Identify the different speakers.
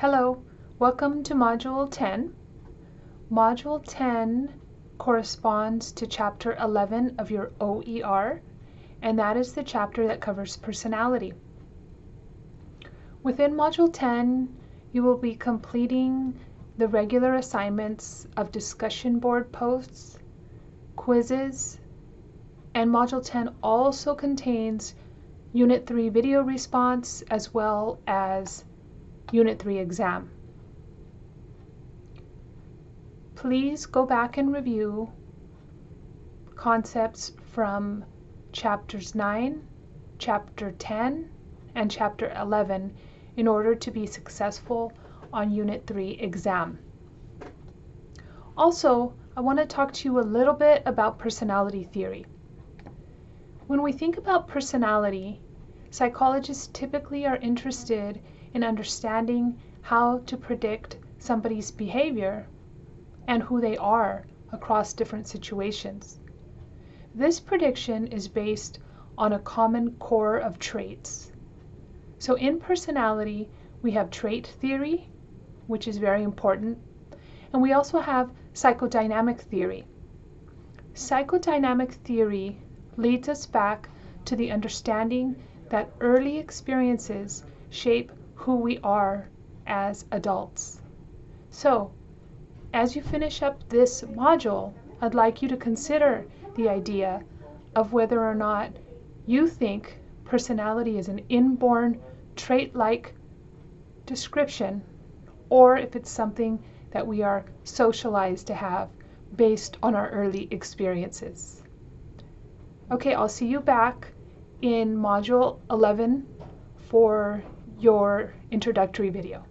Speaker 1: Hello, welcome to Module 10. Module 10 corresponds to Chapter 11 of your OER, and that is the chapter that covers personality. Within Module 10, you will be completing the regular assignments of discussion board posts, quizzes, and Module 10 also contains Unit 3 video response as well as Unit 3 exam. Please go back and review concepts from chapters 9, chapter 10, and chapter 11 in order to be successful on Unit 3 exam. Also, I want to talk to you a little bit about personality theory. When we think about personality, psychologists typically are interested in understanding how to predict somebody's behavior and who they are across different situations. This prediction is based on a common core of traits. So in personality, we have trait theory, which is very important, and we also have psychodynamic theory. Psychodynamic theory leads us back to the understanding that early experiences shape who we are as adults. So, as you finish up this module, I'd like you to consider the idea of whether or not you think personality is an inborn trait-like description or if it's something that we are socialized to have based on our early experiences. Okay, I'll see you back in module 11 for your introductory video.